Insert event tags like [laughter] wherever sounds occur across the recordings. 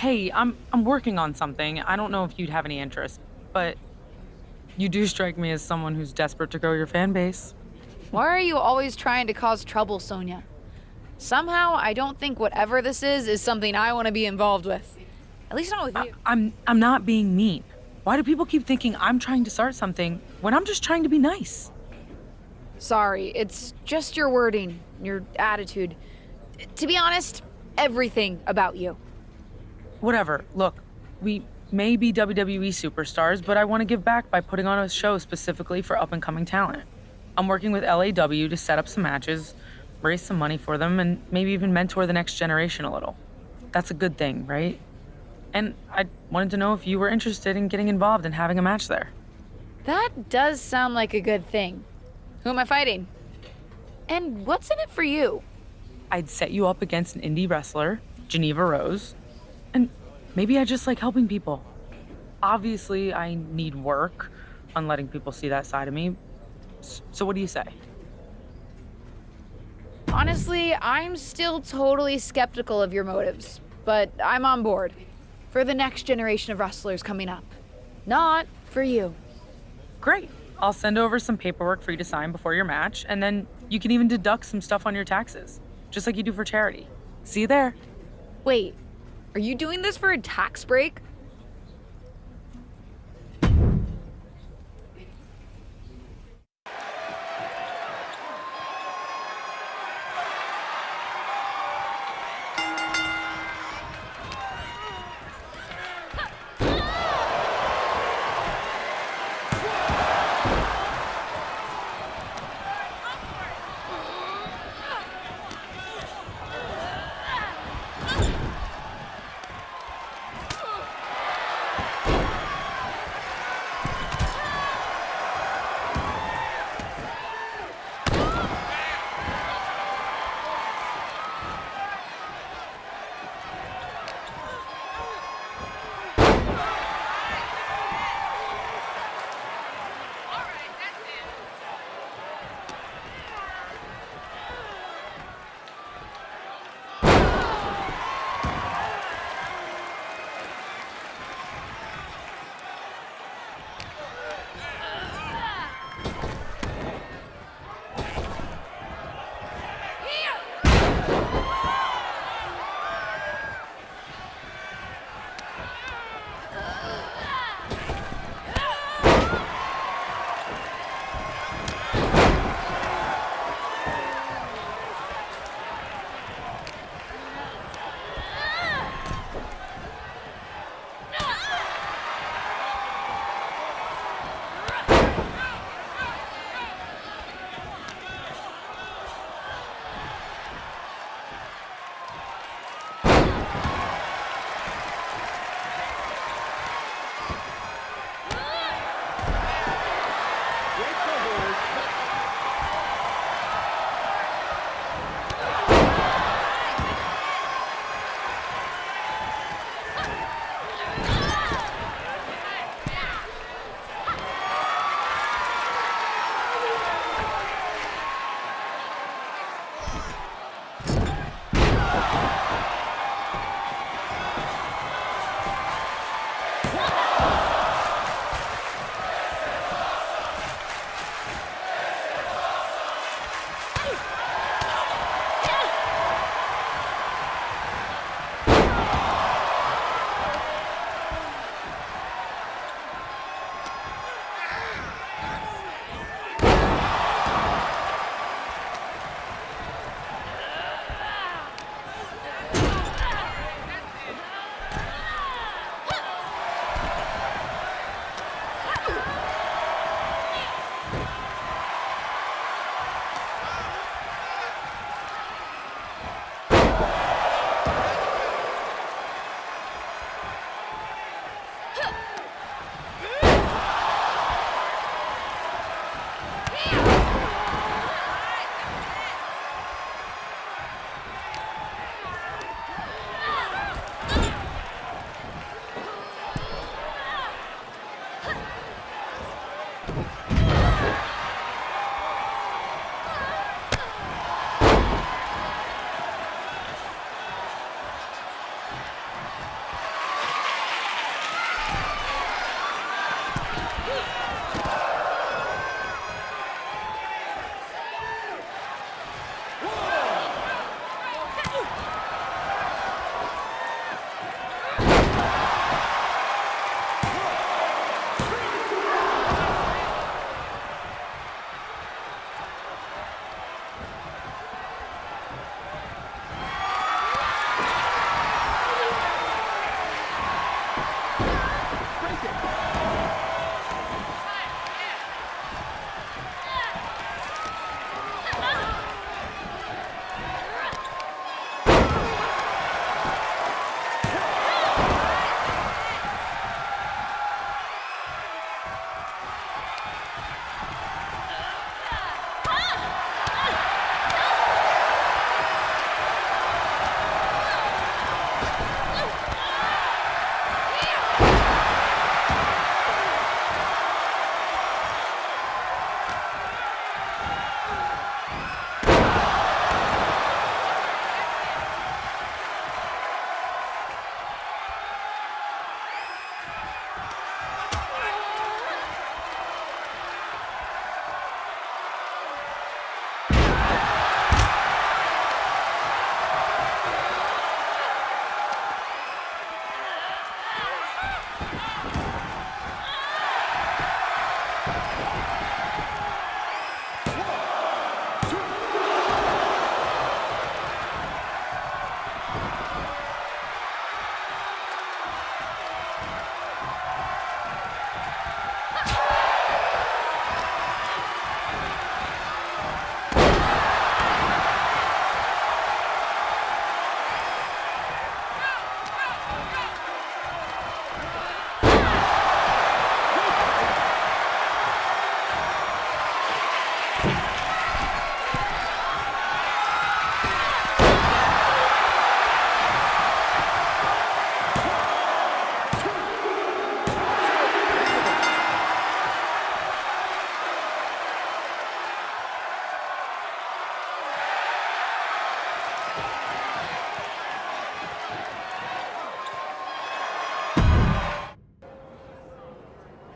Hey, I'm I'm working on something. I don't know if you'd have any interest, but you do strike me as someone who's desperate to grow your fan base. Why are you always trying to cause trouble, Sonya? Somehow, I don't think whatever this is is something I want to be involved with. At least not with you. I, I'm I'm not being mean. Why do people keep thinking I'm trying to start something when I'm just trying to be nice? Sorry, it's just your wording, your attitude. To be honest, everything about you. Whatever. Look, we may be WWE superstars, but I want to give back by putting on a show specifically for up and coming talent. I'm working with LAW to set up some matches, raise some money for them, and maybe even mentor the next generation a little. That's a good thing, right? And I wanted to know if you were interested in getting involved and having a match there. That does sound like a good thing. Who am I fighting? And what's in it for you? I'd set you up against an indie wrestler, Geneva Rose, and maybe I just like helping people. Obviously, I need work on letting people see that side of me. So, what do you say? Honestly, I'm still totally skeptical of your motives, but I'm on board. For the next generation of wrestlers coming up. Not for you. Great. I'll send over some paperwork for you to sign before your match, and then you can even deduct some stuff on your taxes, just like you do for charity. See you there. Wait, are you doing this for a tax break?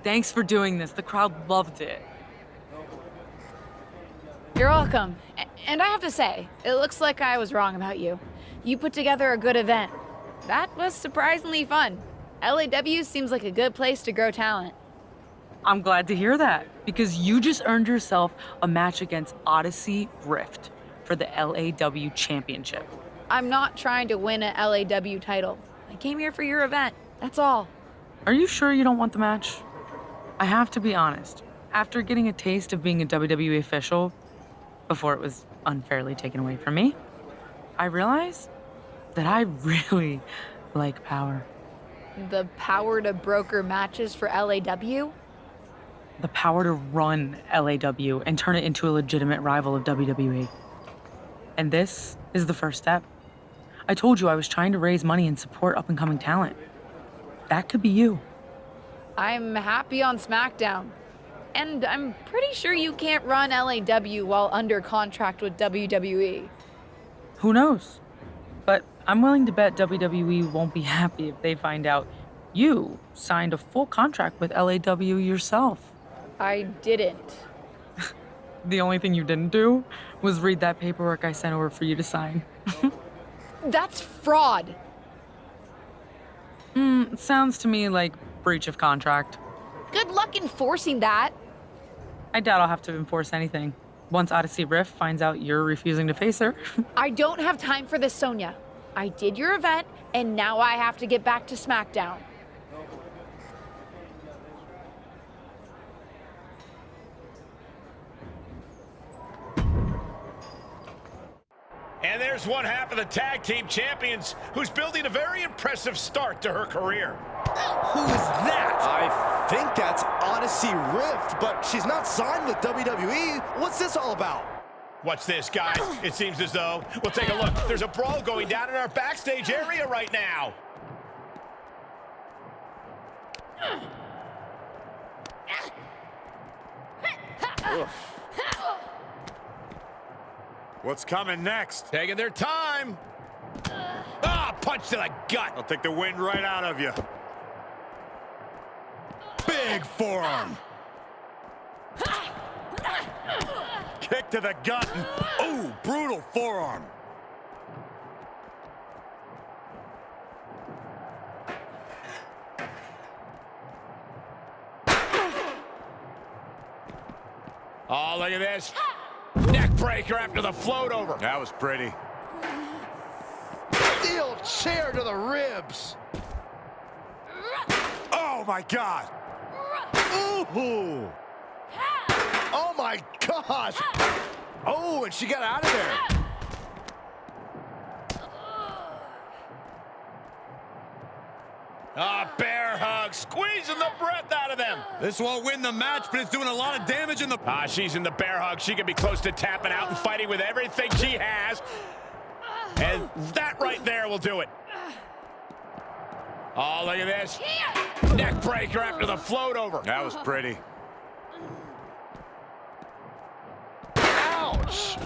Thanks for doing this. The crowd loved it. You're welcome. And I have to say, it looks like I was wrong about you. You put together a good event. That was surprisingly fun. LAW seems like a good place to grow talent. I'm glad to hear that because you just earned yourself a match against Odyssey Rift for the LAW Championship. I'm not trying to win an LAW title. I came here for your event. That's all. Are you sure you don't want the match? I have to be honest. After getting a taste of being a WWE official, before it was unfairly taken away from me, I realized that I [laughs] really like power. The power to broker matches for LAW? The power to run LAW and turn it into a legitimate rival of WWE. And this is the first step. I told you I was trying to raise money and support up and coming talent. That could be you. I'm happy on SmackDown. And I'm pretty sure you can't run LAW while under contract with. WWE. Who knows? But I'm willing to bet WWE won't be happy if they find out you signed a full contract with LAW yourself. I didn't. [laughs] The only thing you didn't do was read that paperwork I sent over for you to sign. That's fraud. Hmm, it sounds to me like breach of contract. Good luck enforcing that. I doubt I'll have to enforce anything. Once Odyssey Rift finds out you're refusing to face her. [laughs] I don't have time for this, Sonya. I did your event, and now I have to get back to SmackDown. And there's one half of the tag team champions who's building a very impressive start to her career. Who is that? I think that's Odyssey Rift, but she's not signed with WWE. What's this all about? What's this, guys? It seems as though, we'll take a look. There's a brawl going down in our backstage area right now. What's coming next? Taking their time. Ah, punch to the gut. I'll take the wind right out of you. Big forearm. Kick to the gut. Oh, brutal forearm. Oh, look at this. Neck breaker after the float over. That was pretty. Steel chair to the ribs. Oh, my God. Ooh. Oh my gosh. Oh, and she got out of there. Ah, bear hug, squeezing the breath out of them. This won't win the match, but it's doing a lot of damage in the... Ah, she's in the bear hug. She could be close to tapping out and fighting with everything she has. And that right there will do it. Oh, look at this. Neck breaker after the float over. That was pretty. Ouch.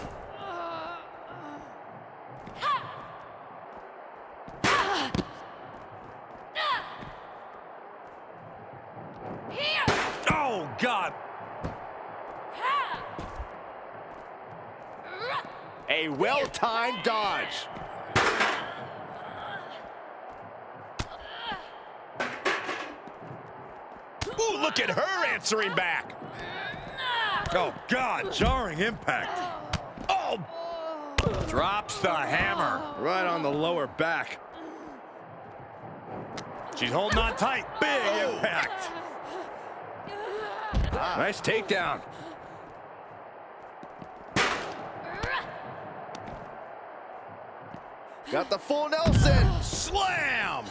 Oh, God. Well-timed dodge. Ooh, look at her answering back. Oh, God. Jarring impact. Oh, Drops the hammer. Right on the lower back. She's holding on tight. Big impact. Nice takedown. Got the full Nelson. Slam!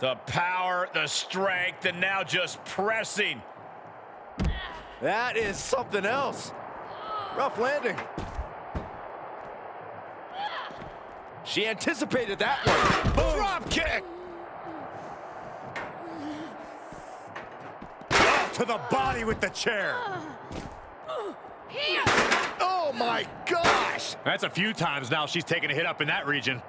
the power, the strength, and now just pressing. That is something else. Rough landing. She anticipated that one. Boom. Drop kick. Oh, to the body with the chair. Oh my gosh. That's a few times now she's taken a hit up in that region.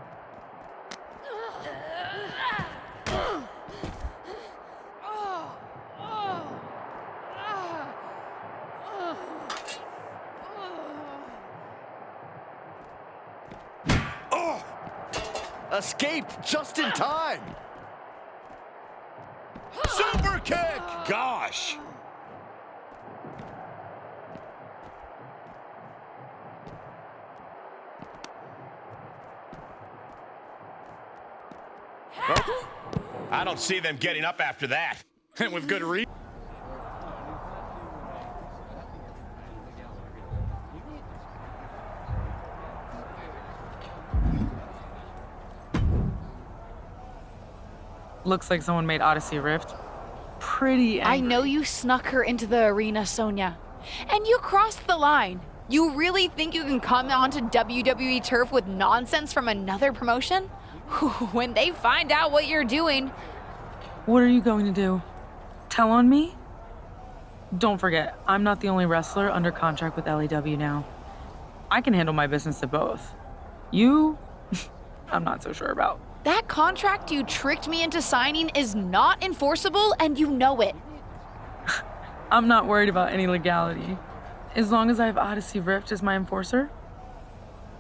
Oh, Escape just in time. Super kick. gosh. I don't see them getting up after that. And [laughs] with good reason. Looks like someone made Odyssey Rift pretty I know you snuck her into the arena, Sonya. And you crossed the line. You really think you can come onto WWE turf with nonsense from another promotion? [laughs] when they find out what you're doing, What are you going to do? Tell on me? Don't forget, I'm not the only wrestler under contract with LAW now. I can handle my business at both. You, [laughs] I'm not so sure about. that contract you tricked me into signing is not enforceable and you know it. [laughs] I'm not worried about any legality. As long as I have Odyssey Rift as my enforcer,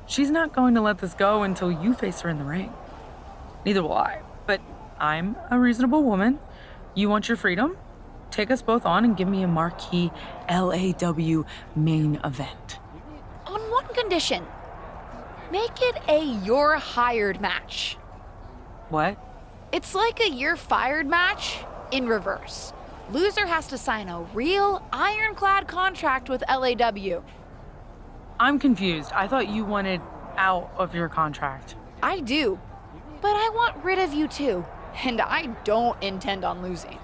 she's not going to let this go until you face her in the ring. Neither will I. But I'm a reasonable woman. You want your freedom? Take us both on and give me a marquee LAW main event. On one condition make it a you're hired match. What? It's like a you're fired match in reverse. Loser has to sign a real ironclad contract with LAW. I'm confused. I thought you wanted out of your contract. I do, but I want rid of you too, and I don't intend on losing.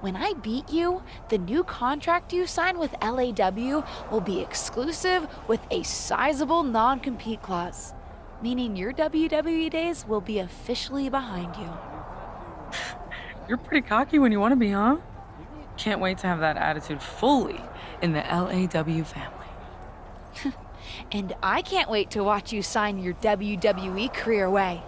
When I beat you, the new contract you sign with LAW will be exclusive with a sizable non compete clause, meaning your WWE days will be officially behind you. [laughs] You're pretty cocky when you want to be, huh? Can't wait to have that attitude fully in the LAW family. [laughs] And I can't wait to watch you sign your WWE career away.